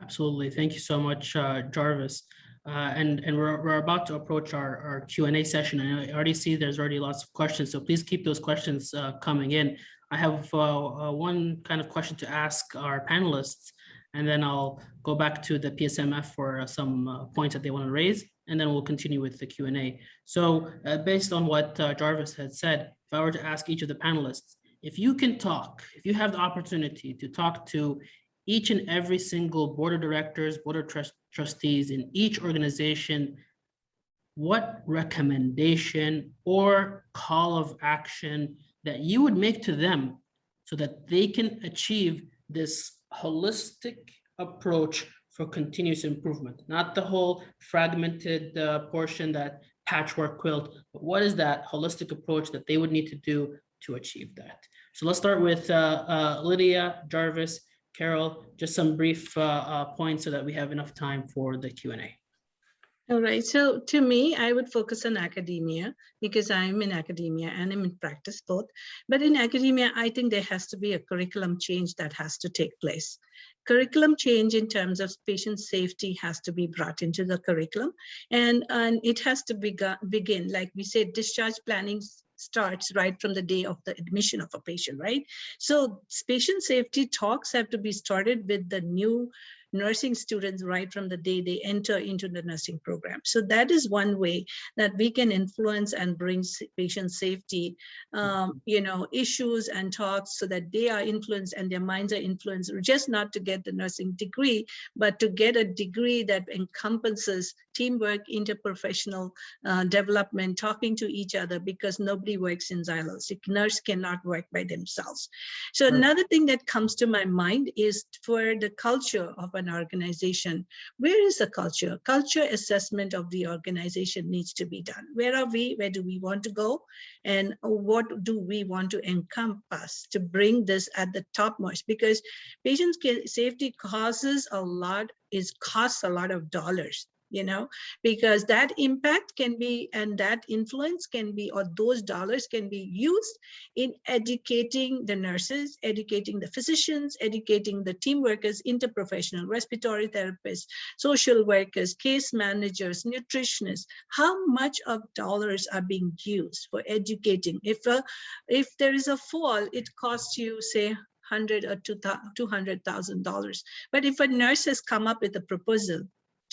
Absolutely. Thank you so much, uh, Jarvis. Uh, and, and we're, we're about to approach our, our Q and A session. And I already see there's already lots of questions, so please keep those questions uh, coming in. I have uh, uh, one kind of question to ask our panelists, and then I'll go back to the PSMF for uh, some uh, points that they want to raise, and then we'll continue with the Q and A. So based on what Jarvis had said, if I were to ask each of the panelists, if you can talk, if you have the opportunity to talk to each and every single board of directors, board of trust- trustees in each organization, what recommendation or call of action that you would make to them so that they can achieve this holistic approach for continuous improvement, not the whole fragmented uh, portion that patchwork quilt, but what is that holistic approach that they would need to do to achieve that? So let's start with uh, uh, Lydia, Jarvis, Carol, just some brief uh, uh, points so that we have enough time for the Q and A. All right, so to me, I would focus on academia because I'm in academia and I'm in practice both. But in academia, I think there has to be a curriculum change that has to take place. Curriculum change in terms of patient safety has to be brought into the curriculum and, and it has to bega- begin, like we said, discharge planning starts right from the day of the admission of a patient, right? So patient safety talks have to be started with the new nursing students right from the day they enter into the nursing program. So that is one way that we can influence and bring patient safety, um, you know, issues and talks so that they are influenced and their minds are influenced, just not to get the nursing degree, but to get a degree that encompasses teamwork, interprofessional uh, development, talking to each other, because nobody works in silos. A nurse cannot work by themselves. So Right. another thing that comes to my mind is for the culture of an organization. Where is the culture? Culture assessment of the organization needs to be done. Where are we? Where do we want to go? And what do we want to encompass to bring this at the topmost? Because patient safety causes a lot, is costs a lot of dollars you know because that impact can be and that influence can be or those dollars can be used in educating the nurses, educating the physicians, educating the team workers, interprofessional, respiratory therapists, social workers, case managers, nutritionists, how much of dollars are being used for educating? If, a, if there is a fall, it costs you, say, hundred or two hundred thousand dollars. But if a nurse has come up with a proposal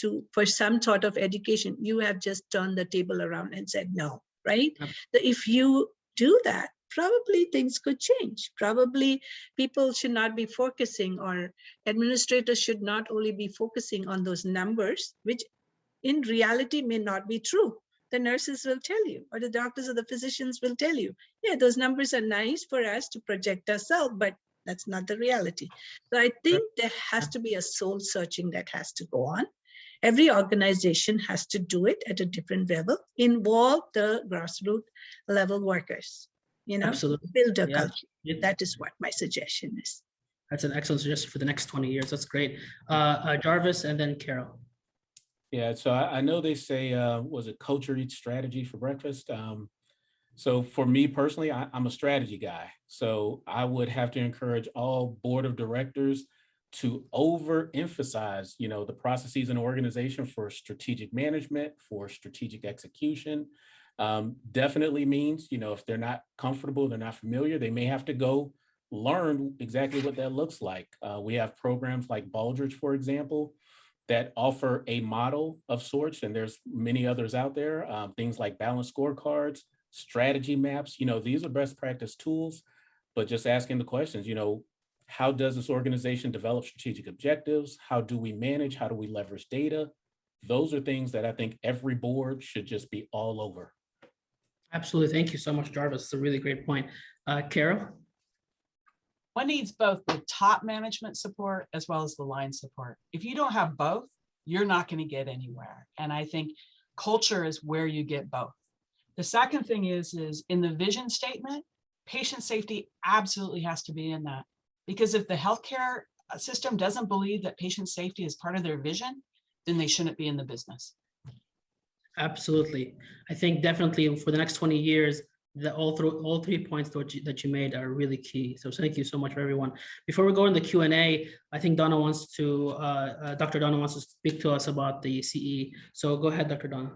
to for some sort of education, you have just turned the table around and said no, right? Yep. if you do that, probably things could change. Probably people should not be focusing or administrators should not only be focusing on those numbers, which in reality may not be true. The nurses will tell you, or the doctors or the physicians will tell you, yeah, those numbers are nice for us to project ourselves, but that's not the reality. So I think there has to be a soul searching that has to go on. Every organization has to do it at a different level, involve the grassroots level workers, you know, Absolutely. build a Yeah. culture. It- That is what my suggestion is. That's an excellent suggestion for the next 20 years. That's great. Uh, uh, Jarvis and then Carol. Yeah, so I, I know they say, uh, was it culture eats strategy for breakfast? Um, so for me personally, I, I'm a strategy guy. So I would have to encourage all board of directors to overemphasize, you know, the processes in organization for strategic management, for strategic execution. Um, definitely means, you know, if they're not comfortable, they're not familiar, they may have to go learn exactly what that looks like. Uh, we have programs like Baldrige, for example, that offer a model of sorts, and there's many others out there. Um, things like balanced scorecards, strategy maps. You know, these are best practice tools, but just asking the questions. You know, how does this organization develop strategic objectives? How do we manage? How do we leverage data? Those are things that I think every board should just be all over. Absolutely. Thank you so much, Jarvis. It's a really great point. Uh, Carol? One needs both the top management support as well as the line support. If you don't have both, you're not going to get anywhere. And I think culture is where you get both. The second thing is, is in the vision statement, patient safety absolutely has to be in that. Because if the healthcare uh, system doesn't believe that patient safety is part of their vision, then they shouldn't be in the business. Absolutely. I think definitely for the next 20 years, the all through all three points that you, that you made are really key. So thank you so much for everyone. Before we go in the Q and A, I think Donna wants to, uh, uh, Dr. Donna wants to speak to us about the CE. So go ahead, Dr. Donna.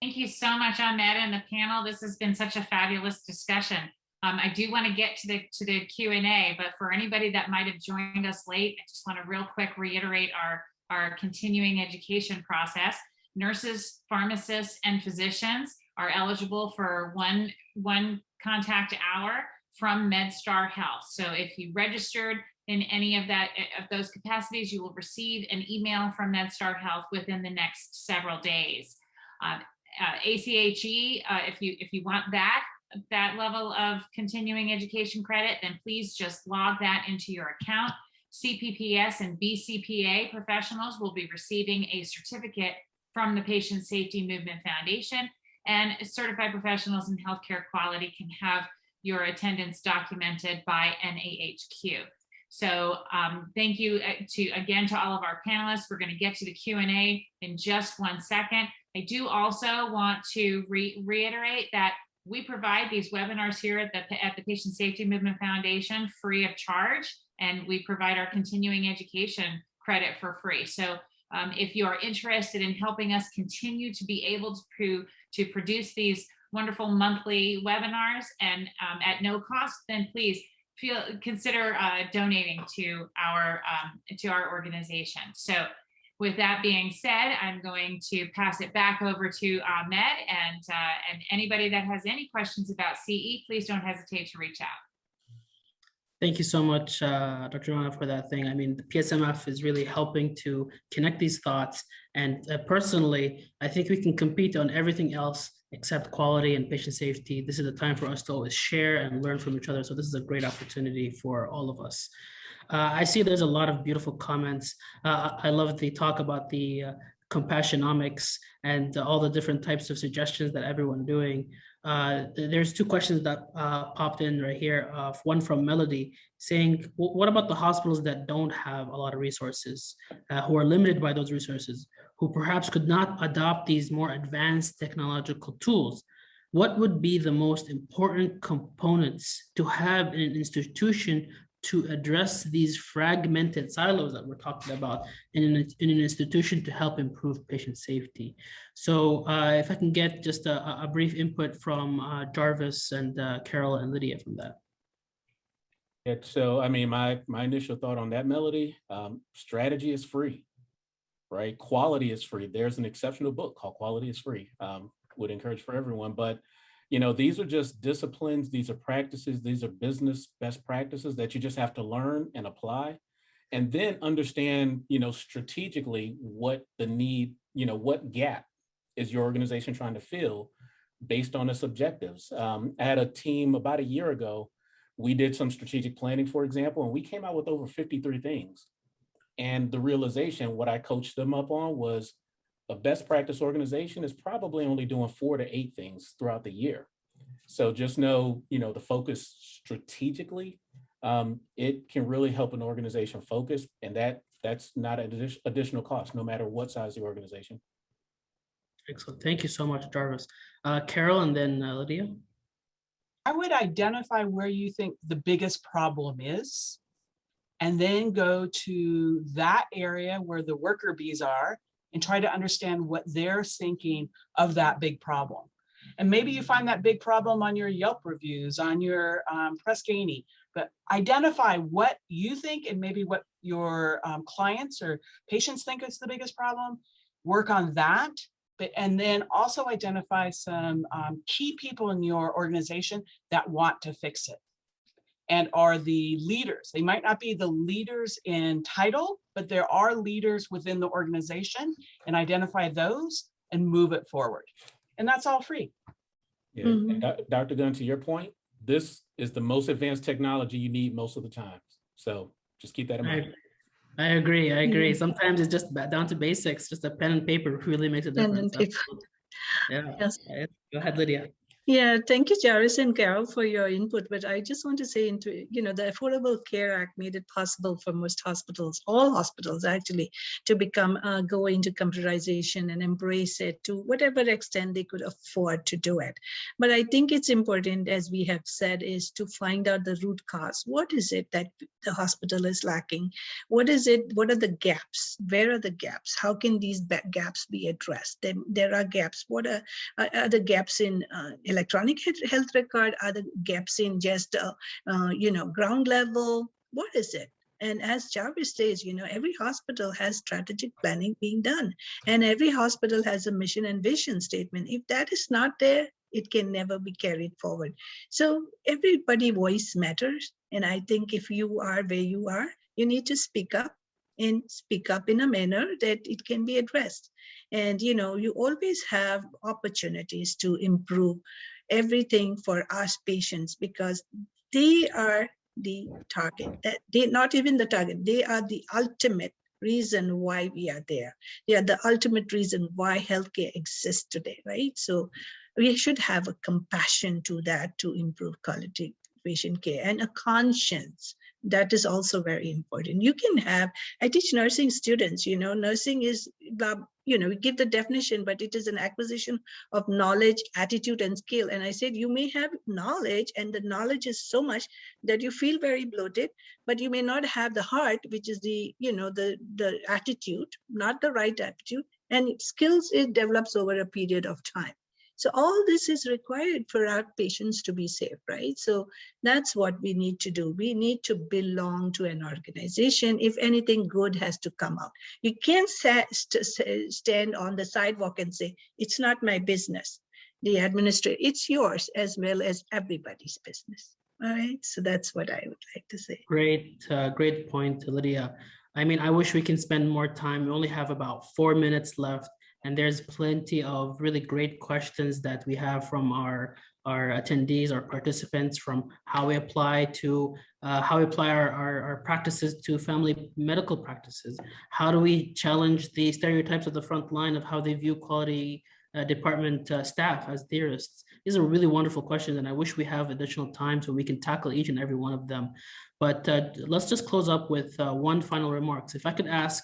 Thank you so much, Ahmed and the panel. This has been such a fabulous discussion. Um, I do want to get to the to the Q and A, but for anybody that might have joined us late, I just want to real quick reiterate our our continuing education process. Nurses, pharmacists, and physicians are eligible for one one contact hour from MedStar Health. So if you registered in any of that of those capacities, you will receive an email from MedStar Health within the next several days. Uh, uh, ACHE, uh, if you if you want that that level of continuing education credit, then please just log that into your account. CPPS and BCPA professionals will be receiving a certificate from the Patient Safety Movement Foundation, and certified professionals in healthcare quality can have your attendance documented by NAHQ. So um, thank you to again to all of our panelists. We're going to get to the Q&A in just one second. I do also want to re reiterate that we provide these webinars here at the, at the Patient Safety Movement Foundation free of charge, and we provide our continuing education credit for free. So um, if you are interested in helping us continue to be able to, to produce these wonderful monthly webinars and um, at no cost, then please feel consider uh, donating to our um, to our organization. So with that being said, I'm going to pass it back over to Ahmed and, uh, and anybody that has any questions about CE, please don't hesitate to reach out. Thank you so much, uh, Dr. Rana, for that thing. I mean, the PSMF is really helping to connect these thoughts. And uh, personally, I think we can compete on everything else except quality and patient safety. This is the time for us to always share and learn from each other. So this is a great opportunity for all of us. Uh, I see there's a lot of beautiful comments. Uh, I love the talk about the uh, compassionomics and all the different types of suggestions that everyone doing. Uh, there's two questions that uh, popped in right here. Uh, one from Melody saying, what about the hospitals that don't have a lot of resources, uh, who are limited by those resources, who perhaps could not adopt these more advanced technological tools? What would be the most important components to have in an institution to address these fragmented silos that we're talking about in an, in an institution to help improve patient safety. So uh, if I can get just a, a brief input from uh, Jarvis and uh, Carol and Lydia from that. Yeah, so I mean, my my initial thought on that melody, um, strategy is free, right? Quality is free. There's an exceptional book called Quality is Free. Um, would encourage for everyone, but you know, these are just disciplines, these are practices, these are business best practices that you just have to learn and apply. And then understand, you know, strategically what the need, you know, what gap is your organization trying to fill based on its objectives. Um, I had a team about a year ago, we did some strategic planning, for example, and we came out with over 53 things. And the realization, what I coached them up on was a best practice organization is probably only doing four to eight things throughout the year. So just know, you know, the focus strategically, um, it can really help an organization focus and that that's not an additional cost, no matter what size the organization. Excellent. Thank you so much, Jarvis. Uh, Carol and then uh, Lydia. I would identify where you think the biggest problem is and then go to that area where the worker bees are and try to understand what they're thinking of that big problem. And maybe you find that big problem on your Yelp reviews, on your um, Press Ganey, but identify what you think and maybe what your um, clients or patients think is the biggest problem. Work on that, but, and then also identify some um, key people in your organization that want to fix it and are the leaders. They might not be the leaders in title, but there are leaders within the organization and identify those and move it forward. And that's all free. Yeah, mm -hmm. Dr. Gunn, to your point, this is the most advanced technology you need most of the time. So just keep that in mind. I, I agree. I agree. Sometimes it's just down to basics. Just a pen and paper really makes a difference. Yeah. Yes. Go ahead, Lydia. Yeah, thank you, Jarvis and Carol, for your input. But I just want to say, into you know, the Affordable Care Act made it possible for most hospitals, all hospitals actually, to become uh, go into computerization and embrace it to whatever extent they could afford to do it. But I think it's important, as we have said, is to find out the root cause. What is it that the hospital is lacking? What is it? What are the gaps? Where are the gaps? How can these gaps be addressed? There, there are gaps. What are, are, are the gaps in uh, electronic health record? Are the gaps in just, uh, uh, you know, ground level? What is it? And as Jarvis says, you know, every hospital has strategic planning being done, and every hospital has a mission and vision statement. If that is not there, it can never be carried forward. So everybody voice matters, and I think if you are where you are, you need to speak up and speak up in a manner that it can be addressed. And you know, you always have opportunities to improve everything for us patients because they are the target. That they not even the target, they are the ultimate reason why we are there. They are the ultimate reason why healthcare exists today, right? So we should have a compassion to that to improve quality patient care and a conscience that is also very important. You can have i teach nursing students you know nursing is uh, you know we give the definition but it is an acquisition of knowledge attitude and skill. And i said you may have knowledge and the knowledge is so much that you feel very bloated but you may not have the heart which is the you know the the attitude not the right attitude and skills it develops over a period of time so all this is required for our patients to be safe, right? So that's what we need to do. We need to belong to an organization. If anything good has to come out, you can't stand on the sidewalk and say, it's not my business. The administrator, it's yours as well as everybody's business. All right. So that's what I would like to say. Great, uh, great point, Lydia. I mean, I wish we can spend more time. We only have about four minutes left, and there's plenty of really great questions that we have from our our attendees, our participants, from how we apply to uh, how we apply our, our our practices to family medical practices. How do we challenge the stereotypes of the front line of how they view quality uh, department uh, staff as theorists? These are really wonderful questions, and I wish we have additional time so we can tackle each and every one of them. But uh, let's just close up with uh, one final remarks. If I could ask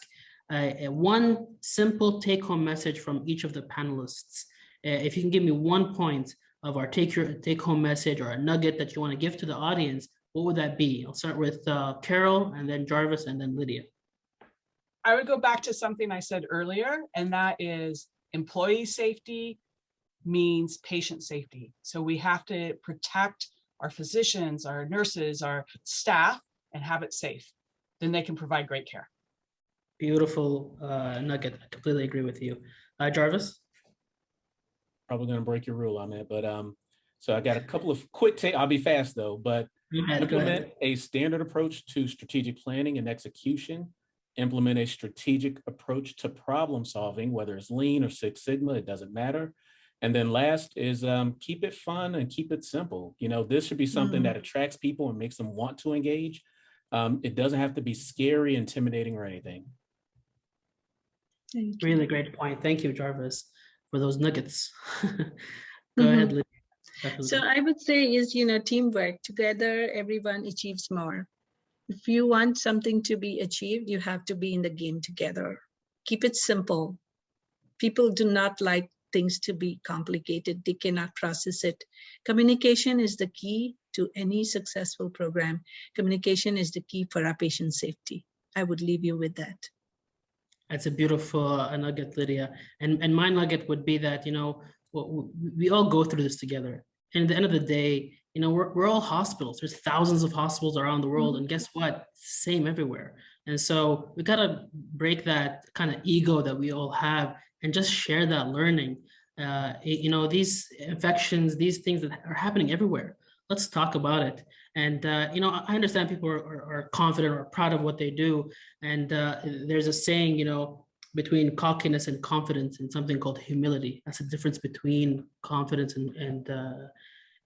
uh, one simple take-home message from each of the panelists. Uh, if you can give me one point of our take your take-home message or a nugget that you want to give to the audience, what would that be? I'll start with uh, Carol, and then Jarvis, and then Lydia. I would go back to something I said earlier, and that is employee safety means patient safety. So we have to protect our physicians, our nurses, our staff, and have it safe. Then they can provide great care. Beautiful uh, nugget. I completely agree with you. Uh, Jarvis? Probably gonna break your rule on that, but um, so I got a couple of quick take, I'll be fast though, but Go ahead, go ahead. implement a standard approach to strategic planning and execution. Implement a strategic approach to problem solving, whether it's lean or Six Sigma, it doesn't matter. And then last is um, keep it fun and keep it simple. You know, this should be something Mm. that attracts people and makes them want to engage. Um, it doesn't have to be scary, intimidating, or anything. Thank you. Really great point. Thank you, Jarvis, for those nuggets. Go mm-hmm. ahead, Lydia. So I would say is, you know, teamwork. Together, everyone achieves more. If you want something to be achieved, you have to be in the game together. Keep it simple. People do not like things to be complicated. They cannot process it. Communication is the key to any successful program. Communication is the key for our patient safety. I would leave you with that. That's a beautiful uh, nugget, Lydia. And and my nugget would be that you know we all go through this together. And at the end of the day, you know we're we're all hospitals. There's thousands of hospitals around the world, and guess what? Same everywhere. And so we gotta break that kind of ego that we all have and just share that learning. Uh, you know these infections, these things that are happening everywhere. Let's talk about it. And uh, you know I understand people are, are, are confident or proud of what they do, and uh, there's a saying, you know, between cockiness and confidence and something called humility. That's the difference between confidence and and uh,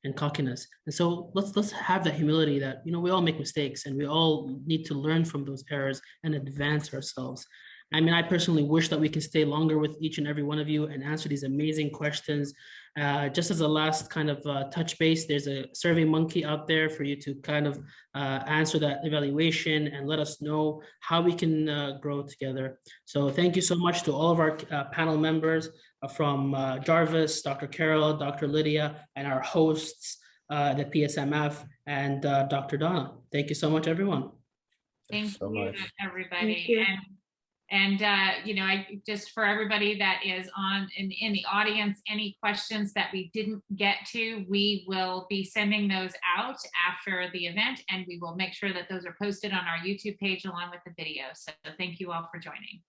and cockiness. And so let's let's have that humility that you know we all make mistakes and we all need to learn from those errors and advance ourselves. I mean, I personally wish that we can stay longer with each and every one of you and answer these amazing questions. Uh, just as a last kind of uh, touch base, there's a survey monkey out there for you to kind of uh, answer that evaluation and let us know how we can uh, grow together. So thank you so much to all of our uh, panel members uh, from uh, Jarvis, Dr. Carol, Dr. Lydia, and our hosts, uh, the PSMF, and uh, Dr. Donna. Thank you so much, everyone. Thank so you, much. everybody. you. And, uh, you know, I, just for everybody that is on, in, in the audience, any questions that we didn't get to, we will be sending those out after the event and we will make sure that those are posted on our YouTube page along with the video. So thank you all for joining.